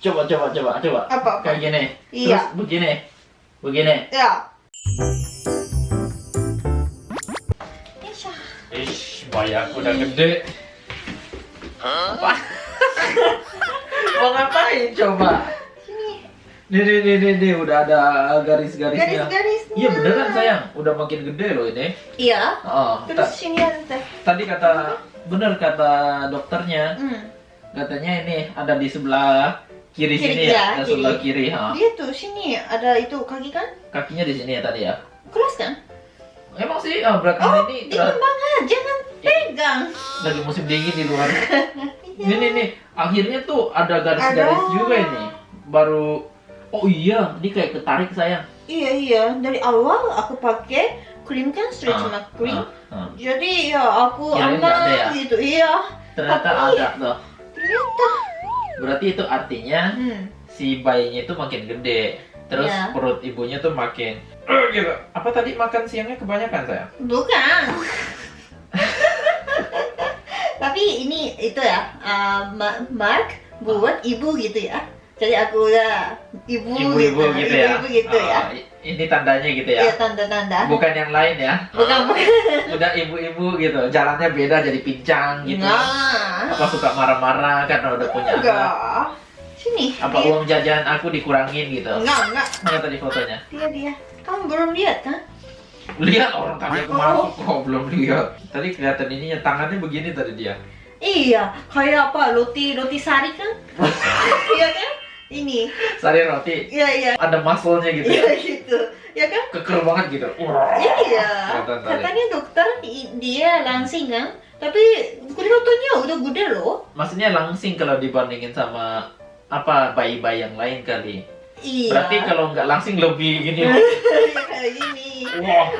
Coba, coba, coba, coba. Apa, apa? Kayak gini. Iya. Terus begini. Begini. Ya. Insya. Ish, bayi aku udah gede. Apa? Mau ngapain coba? Sini. Nih, nih, nih, nih, nih, udah ada garis-garisnya. Garis-garisnya. Iya beneran sayang, udah makin gede loh ini. Iya. Oh, Terus sini ada teh. tadi kata bener kata dokternya, Hmm. katanya ini ada di sebelah kiri, Kiri, sini ya, ya, ada sebelah kiri. ha. Dia tuh sini ada itu kaki kan? Kakinya di sini ya tadi ya. Keras kan? Emang sih ah, belakang Oh, ini keras. banget. Jangan pegang. lagi musim dingin di luar. Iya. Ini nih, akhirnya tuh ada garis-garis juga ini. Baru Oh iya, ini kayak ketarik sayang. Iya iya. Dari awal aku pakai krim kan stretch Ah, mark cream. ah, ah. Jadi ya aku ada aman ya? gitu. Iya. Ternyata Tapi- ada tuh. Ternyata. Berarti itu artinya Hmm. si bayinya itu makin gede. Terus Iya. perut ibunya tuh makin Eh, gitu. Apa tadi makan siangnya kebanyakan sayang? Bukan. Tapi ini itu ya, uh, Ma- Mark buat ibu gitu ya. Jadi aku ya ibu Ibu-ibu gitu, ya. Ibu gitu ya. Oh, i- ini tandanya gitu ya. Iya tanda-tanda. Bukan yang lain ya. Bukan bukan. Udah ibu-ibu gitu. Jalannya beda jadi pincang gitu. Nah. Apa suka marah-marah karena udah punya anak? Enggak. Sini. Apa dia. uang jajan aku dikurangin gitu? Enggak, enggak. Mana tadi fotonya? Dia dia. Kamu belum lihat kan? Lihat orang tadi aku Oh. masuk kok belum lihat. Tadi kelihatan ininya tangannya begini tadi dia. Iya, kayak apa? Roti roti sari kan? Iya kan? Ini. Sari roti Iya iya. ada muscle-nya gitu Iya ya. gitu. Ya kan? Keker banget gitu. Iya. Katanya dokter dia langsing kan? Tapi kelihatannya udah gede loh. Maksudnya langsing kalau dibandingin sama apa bayi-bayi yang lain kali. Iya. Berarti kalau nggak langsing lebih gini. kayak gini.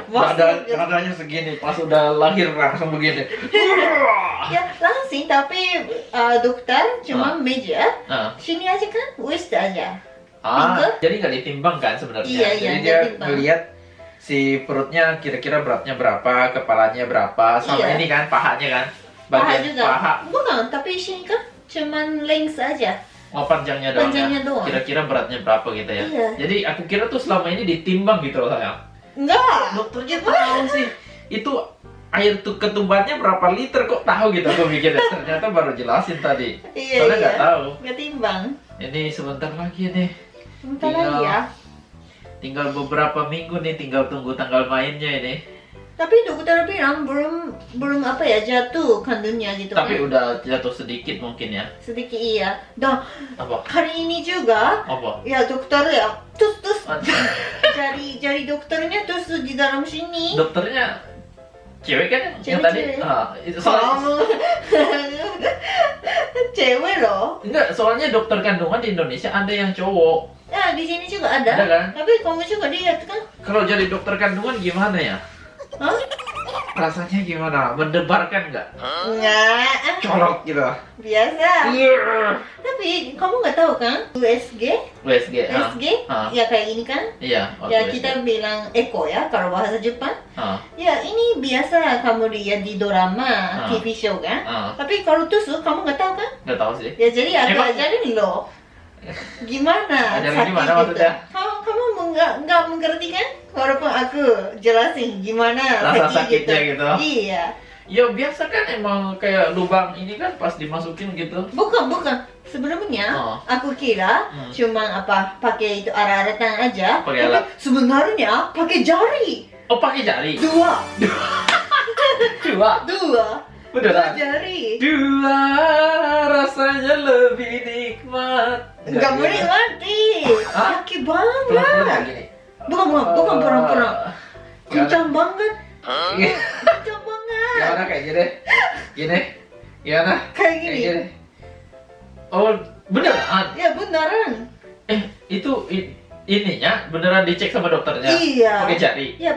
Wah, dadanya segini pas udah lahir langsung begini. Ya langsing tapi uh, dokter cuma meja Nah, sini aja kan, waist aja. ah, Pinggul? jadi nggak ditimbang kan sebenarnya. Iya, iya, jadi nggak dia ngelihat si perutnya kira-kira beratnya berapa, kepalanya berapa, sama Iya. ini kan pahanya kan. Paha Bagian juga. paha, Bukan, tapi sini kan cuman length aja. Oh panjangnya doang. Panjangnya ya. doang. Kira-kira beratnya berapa gitu ya. Iya. Jadi aku kira tuh selama ini ditimbang gitu loh sayang. Enggak. Dokternya tahu sih. Itu air tuh ketumbarnya berapa liter kok tahu gitu aku mikirnya. Ternyata baru jelasin tadi. Iya, Soalnya iya. nggak tahu. Nggak timbang. Ini sebentar lagi nih. Bentar Iya. lagi ya. Tinggal beberapa minggu nih, tinggal tunggu tanggal mainnya ini. Tapi dokter bilang belum belum apa ya jatuh kandungnya gitu Tapi kan. udah jatuh sedikit mungkin ya. Sedikit iya. Dan Apa? hari ini juga Apa? ya dokter ya terus terus Ah, jari jari dokternya terus di dalam sini. Dokternya cewek kan yang Cewek, tadi? cewek. Ah, itu soalnya, Kamu cewek loh. enggak, soalnya dokter kandungan di Indonesia ada yang cowok. Ya di sini juga ada. Ada kan? Tapi kamu juga lihat kan? Kalau jadi dokter kandungan gimana ya? Hah? Rasanya gimana? Mendebarkan nggak? Enggak. Colok gitu. Biasa. Iya. Tapi kamu nggak tahu kan? USG, USG. ah. USG, Ah. ya kayak ini kan? Iya. waktu Ya USG. kita bilang Eko ya kalau bahasa Jepang. Ah, Ya ini biasa kamu lihat di drama. TV show kan? Tapi kalau tusuk kamu nggak tahu kan? Nggak tahu sih. Ya jadi aku ajarin loh. Gimana? Ajarin gimana gitu. maksudnya? Kamu nggak nggak mengerti kan? Walaupun aku jelasin gimana Rasa sakit sakitnya gitu. Iya. Ya biasa kan emang kayak lubang ini kan pas dimasukin gitu. Bukan bukan. Sebelumnya Oh. aku kira Hmm. cuma apa pakai itu arah-aratan aja. Pakai tapi alat. sebenarnya pakai jari. Oh pakai jari. Dua, Dua. dua, dua Beneran. jari. Dua rasanya lebih nikmat. Nggak gitu. boleh mati. Sakit banget. Pelan-pelan gini. Bukan bukan bukan Oh. pura-pura. Gimana? Kencang banget. Kencang banget. Gimana kayak gini? Gini. Gimana? Kayak gini. Oh, beneran? Ya beneran. Eh, itu i- ininya beneran dicek sama dokternya? Iya. Pakai jari? Ya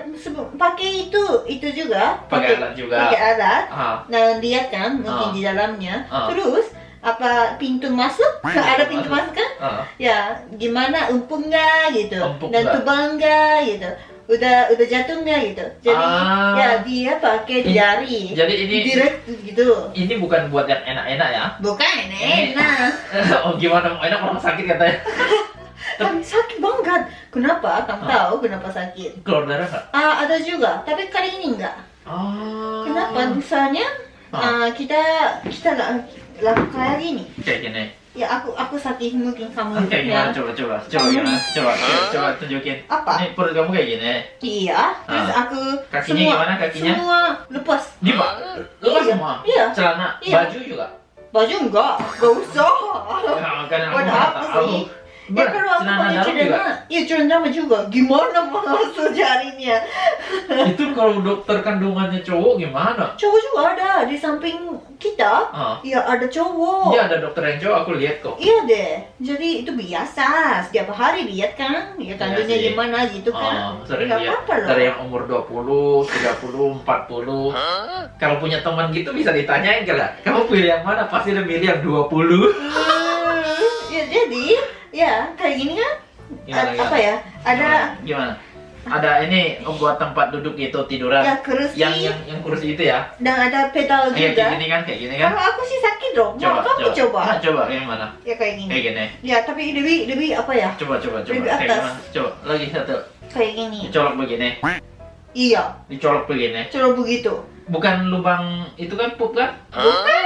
pakai itu itu juga. Pakai alat juga? Pakai alat. Ah, Nah lihat kan mungkin Ah. di dalamnya. Ah. Terus apa pintu masuk? ada pintu masuk. masuk kan? ah. Ya gimana empuk nggak gitu Empuk dan tebal nggak gitu. udah udah jatuh nggak gitu. Jadi Ah. ya dia pakai Ini- jari. Jadi ini direct gitu. ini bukan buat yang enak-enak ya. Bukan enak. oh gimana mau enak orang sakit katanya. Tapi sakit banget. Kenapa? Kamu Ah. tahu kenapa sakit? Keluar darah nggak? Ah, ada juga, tapi kali ini enggak. Oh. Kenapa? Misalnya Ah. ah, kita kita la- lakukan kayak gini. Kayak gini. Ya aku aku sakit mungkin kamu Oke, ya. gimana? Coba, coba, coba gimana? Coba, coba, coba tunjukin. Apa? Ini perut kamu kayak gini. Iya. Terus Ah. aku Kakinya semua gimana kakinya? semua lepas. Di pak, lepas Iya. semua. Iya. Celana, Iya. baju juga. Baju enggak, enggak usah. Ya, kan aku Buat apa sih? Ya aku celana pakai juga. iya celana dalam juga. Gimana masuk jarinya? Itu kalau dokter kandungannya cowok gimana? Cowok juga ada di samping kita. Ah. Ya ada cowok. Iya ada dokter yang cowok aku lihat kok. Iya deh, jadi itu biasa. Setiap hari lihat kan, ya kandungnya sih. gimana gitu kan. Oh, sering Nggak lihat apa-apa loh. dari yang umur 20, 30, 40. Kalau punya teman gitu bisa ditanyain kali. Kamu pilih yang mana? Pasti udah milih yang 20. ya jadi, ya kayak gini kan. Gimana, gimana? apa ya? Ada gimana? Ada ini buat tempat duduk itu tiduran. ya kursi yang yang yang kursi itu ya. dan ada pedal Kayak juga. gini kan, kayak gini kan. Kalau aku sih sakit dong. Mau Coba, kamu coba. coba. Nah, coba yang mana? Ya kayak gini. Kayak gini. Ya tapi lebih lebih apa ya? Coba, coba, coba. Lebih Kayak atas. gimana? Coba lagi satu. Kayak gini. Dicolok begini. Iya, Dicolok begini. coba begitu. Bukan lubang itu kan pup kan? Bukan.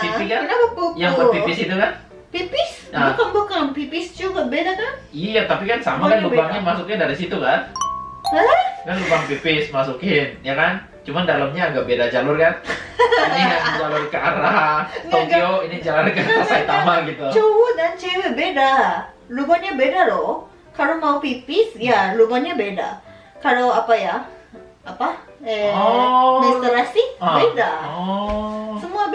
Pipi kan? Kenapa pupu? Yang buat pipis itu kan? Pipis? Ah. Bukan bukan pipis juga beda kan? Iya, tapi kan sama kan Lubangnya masuknya dari situ kan? Hah? Kan lubang pipis masukin, ya kan? Cuman dalamnya agak beda jalur kan? Ini yang jalur ke arah Tokyo, ini jalur ke arah Saitama gitu. Cowok dan cewek beda. Lubangnya beda loh. Kalau mau pipis, ya lubangnya beda. Kalau apa ya? Apa? Eh, Oh. menstruasi Ah. beda. Oh.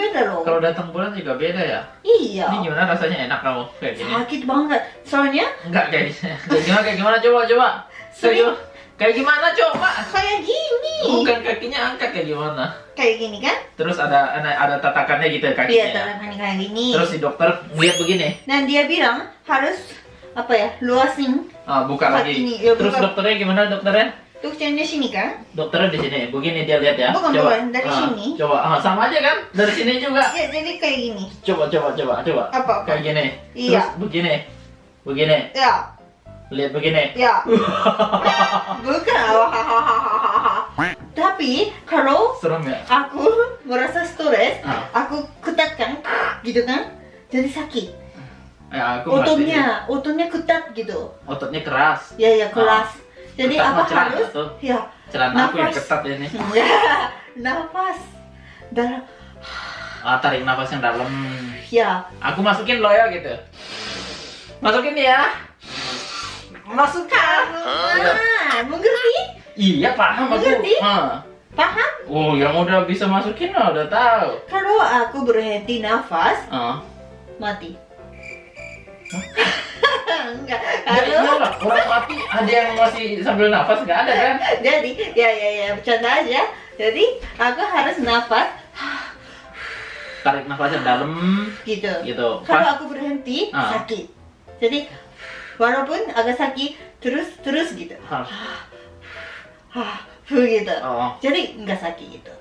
Beda loh. Kalau datang bulan juga beda ya? Iya. Ini gimana rasanya enak kamu kayak gini? Sakit banget. Soalnya Enggak kayak gini. Kayak gimana kayak gimana coba coba. Sering. gimana? Kayak gimana coba? kayak gini. Bukan kakinya angkat kayak gimana? Kayak gini kan? Terus ada ada, ada tatakannya gitu Iya, kakinya. ya? tangan kayak gini. Terus si dokter lihat begini. Dan dia bilang harus apa ya? Luasin Ah, buka lagi. ini, ya, Terus buka. dokternya gimana dokternya? Tukangnya sini kan? Dokternya di sini. Begini dia lihat ya. Bukan, coba. bukan, dari Ah, sini. Coba. Ah, sama aja kan? Dari sini juga. Ya, jadi kayak gini. Coba coba coba coba. Apa? apa? Kayak gini. Iya. Terus begini. Begini. Ya, Lihat begini. ya. Bukan. Tapi kalau Serem ya? aku merasa stres, Ah. aku ketatkan gitu kan? Jadi sakit. Ya, aku. Ototnya, ototnya ketat gitu. Ototnya keras. Ya, ya keras. Jadi Ketat apa harus? tuh. Ya, Celana aku yang ketat ini. ya, nafas. Dan Ah, tarik nafas yang dalam. ya, Aku masukin lo ya gitu. Masukin ya. Masukkan. ah, mengerti? Iya paham aku. Mengerti? Ah. Paham? Oh, yang udah bisa masukin lah udah tahu. Kalau aku berhenti nafas, mati. Enggak. Jadi Kalau orang mati ada yang masih sambil nafas nggak ada kan? jadi ya ya ya bercanda aja. Jadi aku harus nafas Tarik nafas yang dalam gitu. gitu. Kalau aku berhenti Ah. sakit. Jadi walaupun agak sakit terus terus gitu. Ah. Hah, gitu. Oh. Jadi nggak sakit gitu.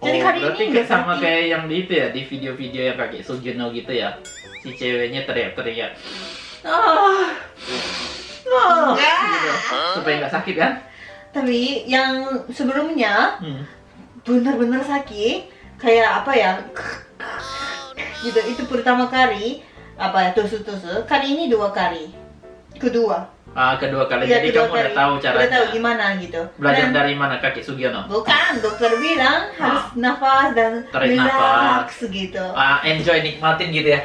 Jadi oh, kali berarti ini kayak sama sakit. kayak yang di itu ya di video-video yang kakek Sugino gitu ya si ceweknya teriak-teriak ah ah Enggak. gitu. supaya nggak sakit kan Tapi yang sebelumnya hmm. benar-benar sakit kayak apa ya? Gitu itu pertama kali apa ya tusuk-tusuk. Kali ini dua kali. Kedua. Ah kedua kali. Iya, jadi kedua kamu udah kali. tahu udah caranya. tahu gimana gitu. Belajar Dan- dari mana kakek Sugiono? Bukan dokter bilang harus nafas dan Tarik relax gitu. Ah enjoy nikmatin gitu ya.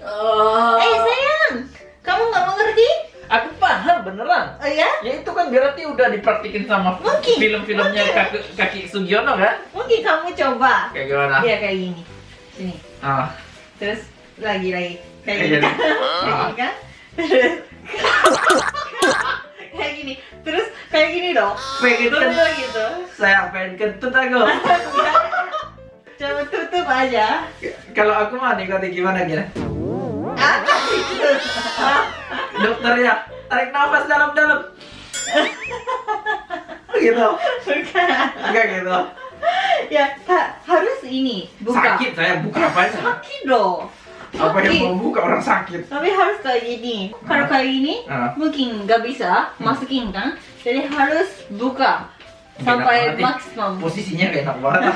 Oh. eh sayang kamu nggak mengerti aku paham beneran. Oh ya ya itu kan berarti udah dipraktikin sama film-filmnya kaki, kaki Sugiono kan? Mungkin kamu coba. Kayak gimana? Ya kayak gini. Sini. Ah. Terus lagi lagi. Kayak gini. Ah. gini kan? Kayak gini. Terus kayak gini dong. Pengen Betul kentut gitu. Saya pengen kentut aku. Coba tutup aja. Kalau aku mah nikmati gimana gini apa itu dokter ya tarik nafas dalam-dalam gitu. Bukan. Enggak gitu. Ya, ha- harus ini buka. Sakit saya buka apa ya? Sakit loh. Apa yang Sakit. mau buka orang sakit? Tapi harus kayak gini. Kalau kayak gini, mungkin nggak bisa masukin kan. Jadi harus buka sampai nih. maksimum. Posisinya gak enak banget.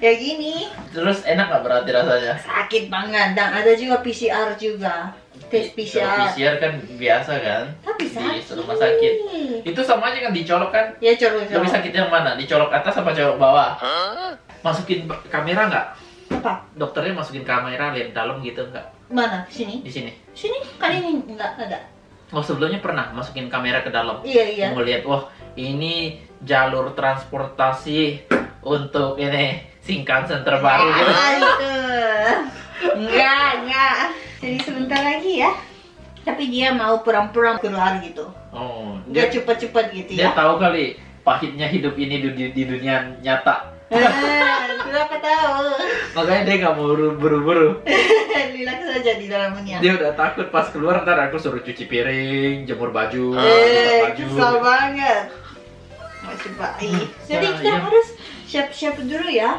Ya gini, Terus enak gak berarti rasanya? sakit banget. Dan ada juga PCR juga. Tes PCR. PCR kan biasa kan? Tapi Di sakit. rumah sakit. Itu sama aja kan dicolok kan? Ya colok Lebih sakit yang mana? Dicolok atas apa colok bawah? Masukin ba- kamera nggak? Apa? Dokternya masukin kamera lihat dalam gitu nggak? Mana? Sini? Di sini. Sini? Kali ini nggak ada. Oh sebelumnya pernah masukin kamera ke dalam. Iya iya. Mau lihat, wah ini jalur transportasi untuk ini Shinkansen terbaru gitu. Ah, itu. Enggak, enggak. Jadi sebentar lagi ya. Tapi dia mau pulang-pulang keluar gitu. Oh, dia, cepat-cepat gitu dia ya. tahu kali pahitnya hidup ini di- di dunia nyata. Ah, Kenapa tahu? Makanya dia nggak mau buru- buru-buru. Relax saja di dalamnya. Dia udah takut pas keluar ntar aku suruh cuci piring, jemur baju, Eh, baju. kesal banget. Masih bayi. Jadi Ya, kita iya. harus siap-siap dulu ya.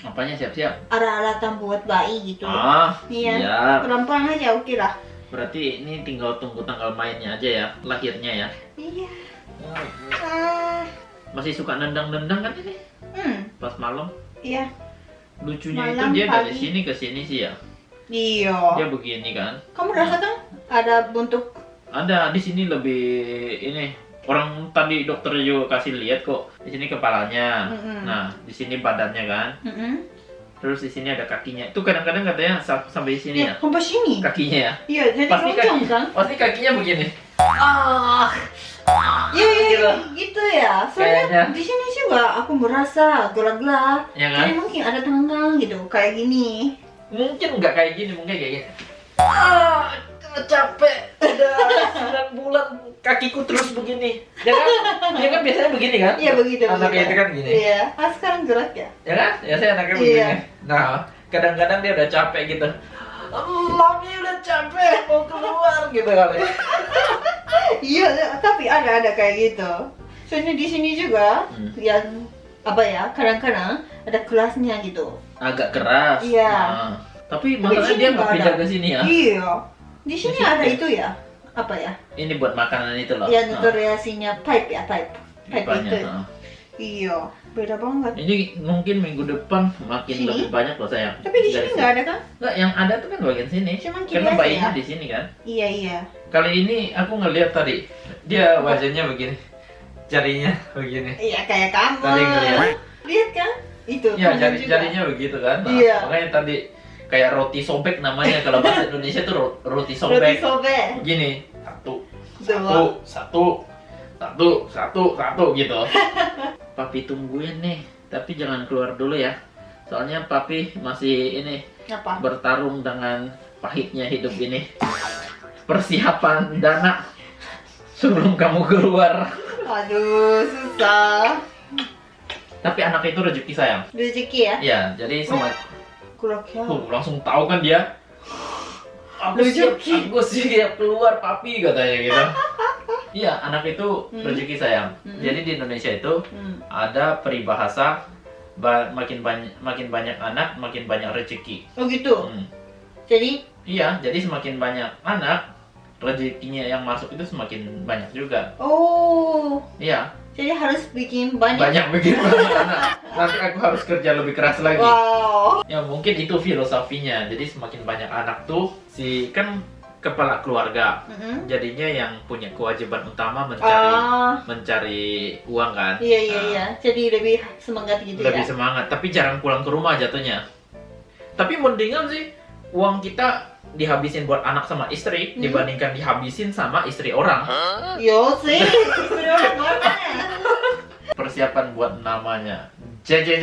Apanya siap-siap? Alat-alatan buat bayi gitu. Ah, Iya. siap. Pelan-pelan aja oke lah. Berarti ini tinggal tunggu tanggal mainnya aja ya, lahirnya ya. Iya. Ah, Masih suka nendang-nendang kan ini? hmm, Pas malam. iya. Lucunya Malam, itu dia dari pagi. sini ke sini sih ya. Iya. Dia begini kan. Kamu rasakan ada bentuk Ada di sini lebih ini orang tadi dokter juga kasih lihat kok. Di sini kepalanya. Mm-mm. Nah, di sini badannya kan. Mm-mm. Terus di sini ada kakinya. Itu kadang-kadang katanya sa- sampai sini ya. Ya, sampai sini. Kakinya ya. Iya, jadi Pasti kan? pasti kakinya begini. Ah. Iya, iya, Gitu. iya, gitu ya. Soalnya Kayaknya. di sini juga aku merasa gelap-gelap. Ya kan? Jadi mungkin ada tangan gitu, kayak gini. Mungkin nggak kayak gini, mungkin kayak gini. Ah, capek. Udah 9 bulan kakiku terus begini. Ya kan? Dia kan biasanya begini kan? Iya begitu. Anaknya begitu. itu kan gini. Iya. Ah sekarang gerak ya. Ya kan? Ya saya anaknya Iya. begini. Nah, kadang-kadang dia udah capek gitu. Mami udah capek mau keluar gitu kali. Iya, tapi ada ada kayak gitu. Soalnya di sini juga Hmm. yang apa ya, kadang-kadang ada kelasnya gitu. Agak keras. Iya. Nah, tapi sini dia nggak pindah ke sini ya. Iya. Di sini Di sini ada ya? itu ya. Apa ya? Ini buat makanan itu loh. Ya Nah, nutriasinya pipe ya, pipe. Pipe itu. nah. Iya, beda banget. Ini mungkin minggu depan makin Sini? lebih banyak loh sayang. Tapi di sini nggak ada kan? Nggak, yang ada tuh kan bagian sini. Cuman Karena bayinya ya? di sini kan. Iya, iya. Kali ini aku ngeliat tadi dia wajahnya begini, jarinya begini. Iya, kayak kamu. Tadi ngeliat. Lihat kan? Itu. Ya jari juga. jarinya begitu kan. Nah, Iya. Makanya tadi kayak roti sobek namanya kalau bahasa Indonesia tuh ro- roti Roti sobek. sobek. Begini, satu, Dua. satu, satu, satu, satu, satu gitu. papi tungguin nih, tapi jangan keluar dulu ya. Soalnya papi masih ini Apa? bertarung dengan pahitnya hidup ini. Persiapan dana sebelum kamu keluar. Aduh, susah. Tapi anak itu rezeki sayang. Rezeki ya? Ya, jadi sama Kurang. Tuh, langsung tahu kan dia. Aku siap, aku siap keluar papi katanya gitu. Iya, anak itu Hmm. rezeki sayang. Hmm. Jadi di Indonesia itu Hmm. ada peribahasa ba- makin banyak makin banyak anak makin banyak rezeki. Oh gitu. Hmm. Jadi Iya, jadi semakin banyak anak rezekinya yang masuk itu semakin banyak juga. oh, Iya, jadi harus bikin banyak. banyak begitu banyak anak. Nanti aku harus kerja lebih keras lagi. Wow. Ya mungkin itu filosofinya. Jadi semakin banyak anak tuh si kan kepala keluarga. Mm-mm. Jadinya yang punya kewajiban utama mencari Ah, mencari uang kan. iya iya Nah, iya. Jadi lebih semangat gitu Lebih ya. semangat, tapi jarang pulang ke rumah jatuhnya. Tapi mendingan sih uang kita dihabisin buat anak sama istri Hmm. dibandingkan dihabisin sama istri orang. Yo sih? Persiapan buat namanya. Jeng jeng